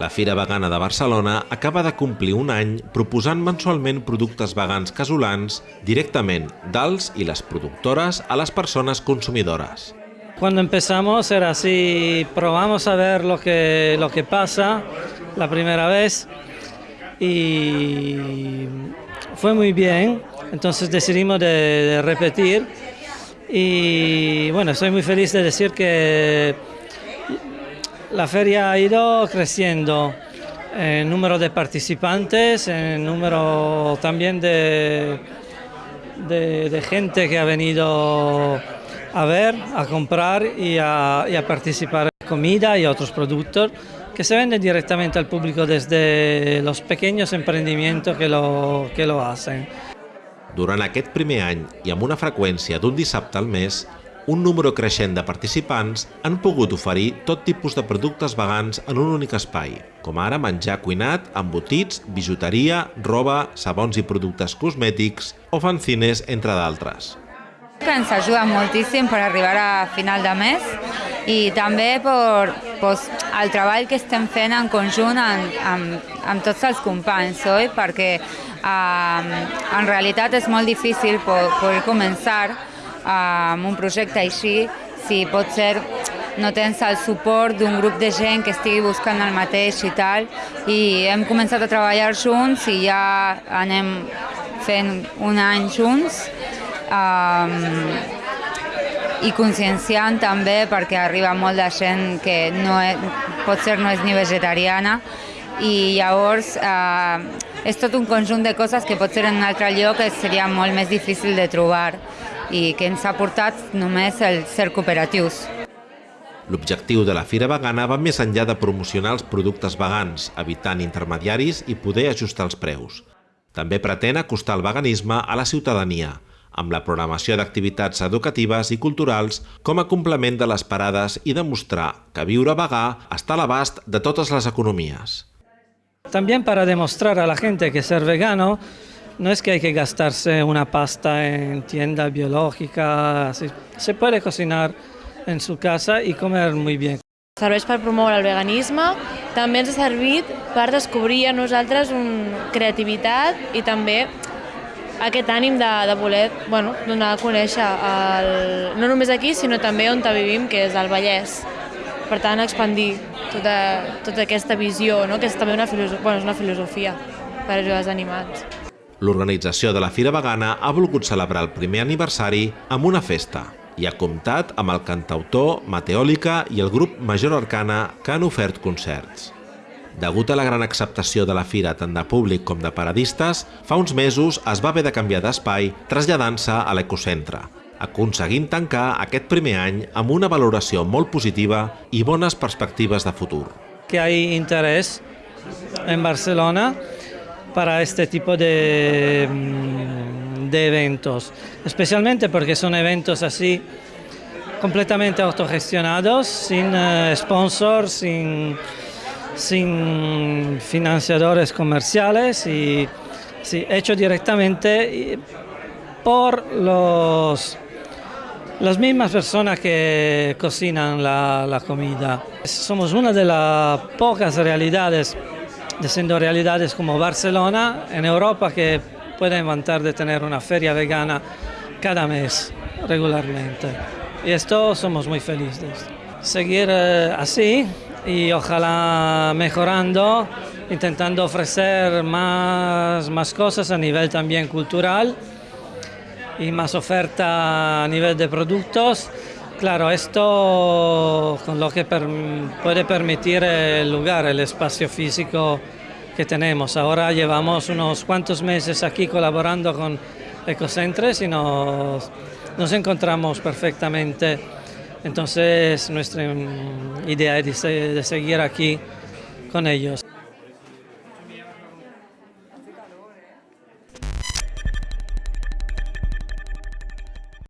La Fira Vegana de Barcelona acaba de complir un any proposant mensualment productes vegans casolans directament dels i les productores a les persones consumidores. Cuando empezamos era así, probamos a ver lo que, lo que pasa la primera vez y fue muy bien, entonces decidimos de, de repetir y bueno, estoy muy feliz de decir que la feria ha ido creciendo en número de participantes, en número también de, de, gente que ha venido a ver, a comprar y a, y participar en comida y otros productos que se venden directamente al público desde los pequeños emprendimientos que lo, que lo hacen. Durant aquest primer any i amb una freqüència d'un dissabte al mes, un número creixent de participants han pogut oferir tot tipus de productes vegans en un únic espai, com ara menjar cuinat, embotits, bijuteria, roba, sabons i productes cosmètics o fanzines, entre d'altres ens ajuda moltíssim per arribar a final de mes i també per pues, el treball que estem fent en conjunt amb, amb, amb tots els companys, oi? perquè um, en realitat és molt difícil poder començar amb un projecte així si pot ser no tens el suport d'un grup de gent que estigui buscant el mateix i tal, i hem començat a treballar junts i ja anem fent un any junts um, i conscienciant també perquè arriba molt de gent que no és, potser no és ni vegetariana i llavors eh, és tot un conjunt de coses que potser en un altre lloc seria molt més difícil de trobar i que ens ha portat només el ser cooperatius. L'objectiu de la Fira Vegana va més enllà de promocionar els productes vegans, evitant intermediaris i poder ajustar els preus. També pretén acostar el veganisme a la ciutadania, amb la programació d'activitats educatives i culturals com a complement de les parades i demostrar que viure vegà està a l'abast de totes les economies. También para demostrar a la gente que ser vegano no es que hay que gastarse una pasta en tienda biológica, se puede cocinar en su casa y comer muy bien. Serveix per promoure el veganisme, també ens ha servit per descobrir a nosaltres un creativitat i també aquest ànim de, de voler bueno, donar a conèixer el, no només aquí, sinó també on vivim, que és el Vallès. Per tant, expandir tota, tota aquesta visió, no? que és també una, filosofia, bueno, és una filosofia per ajudar els animals. L'organització de la Fira Vegana ha volgut celebrar el primer aniversari amb una festa i ha comptat amb el cantautor Mateòlica i el grup Major Arcana que han ofert concerts. Degut a la gran acceptació de la fira tant de públic com de paradistes, fa uns mesos es va haver de canviar d'espai traslladant-se a l'ecocentre, aconseguint tancar aquest primer any amb una valoració molt positiva i bones perspectives de futur. Que hay interés en Barcelona para este tipo de, mm, de eventos, especialmente porque son eventos así completamente autogestionados, sin uh, sponsors, sin sin financiadores comerciales y sí, hecho directamente por los, las mismas personas que cocinan la, la comida. Somos una de las pocas realidades, siendo realidades como Barcelona, en Europa, que pueden vantar de tener una feria vegana cada mes regularmente. Y esto somos muy felices. Seguir eh, así y ojalá mejorando, intentando ofrecer más, más cosas a nivel también cultural y más oferta a nivel de productos. Claro, esto con lo que puede permitir el lugar, el espacio físico que tenemos. Ahora llevamos unos cuantos meses aquí colaborando con Ecocentres y nos, nos encontramos perfectamente Entonces nuestra mm, idea es de seguir aquí con ellos.